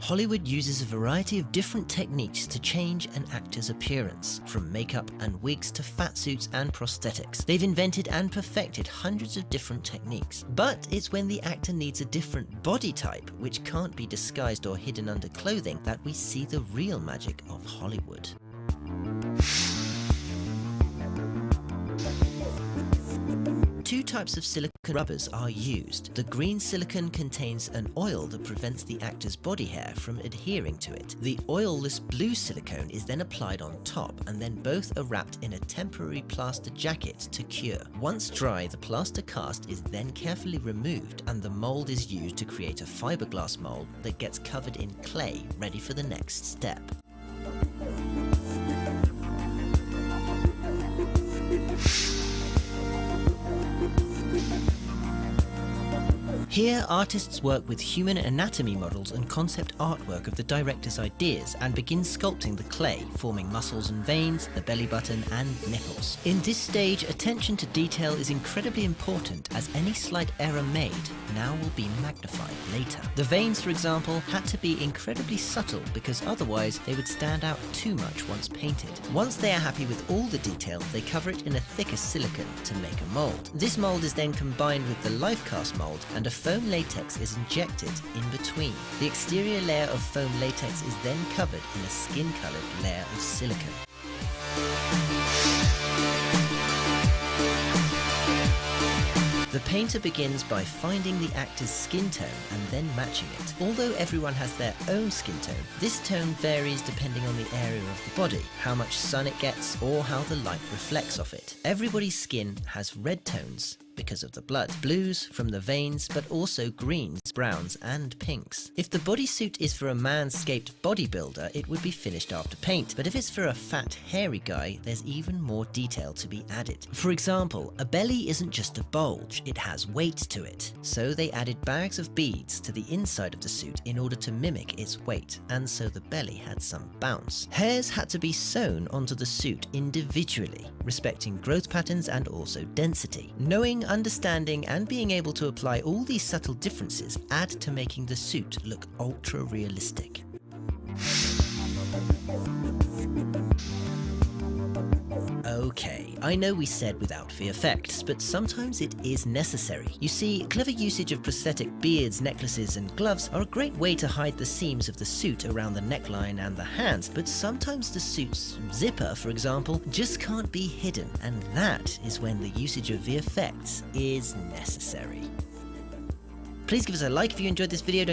Hollywood uses a variety of different techniques to change an actor's appearance, from makeup and wigs to fat suits and prosthetics. They've invented and perfected hundreds of different techniques. But it's when the actor needs a different body type, which can't be disguised or hidden under clothing, that we see the real magic of Hollywood. Two types of silicone rubbers are used. The green silicone contains an oil that prevents the actor's body hair from adhering to it. The oilless blue silicone is then applied on top and then both are wrapped in a temporary plaster jacket to cure. Once dry, the plaster cast is then carefully removed and the mold is used to create a fiberglass mold that gets covered in clay ready for the next step. Here, artists work with human anatomy models and concept artwork of the director's ideas and begin sculpting the clay, forming muscles and veins, the belly button and nipples. In this stage, attention to detail is incredibly important as any slight error made now will be magnified later. The veins, for example, had to be incredibly subtle because otherwise they would stand out too much once painted. Once they are happy with all the detail, they cover it in a thicker silicone to make a mold. This mold is then combined with the life cast mold and a foam latex is injected in between. The exterior layer of foam latex is then covered in a skin-coloured layer of silicone. The painter begins by finding the actor's skin tone and then matching it. Although everyone has their own skin tone, this tone varies depending on the area of the body, how much sun it gets, or how the light reflects off it. Everybody's skin has red tones, because of the blood, blues from the veins, but also greens, browns and pinks. If the bodysuit is for a manscaped bodybuilder, it would be finished after paint, but if it's for a fat, hairy guy, there's even more detail to be added. For example, a belly isn't just a bulge, it has weight to it. So they added bags of beads to the inside of the suit in order to mimic its weight, and so the belly had some bounce. Hairs had to be sewn onto the suit individually, respecting growth patterns and also density. Knowing understanding and being able to apply all these subtle differences add to making the suit look ultra realistic. Okay, I know we said without VFX, but sometimes it is necessary. You see, clever usage of prosthetic beards, necklaces and gloves are a great way to hide the seams of the suit around the neckline and the hands, but sometimes the suit's zipper, for example, just can't be hidden, and that is when the usage of VFX is necessary. Please give us a like if you enjoyed this video.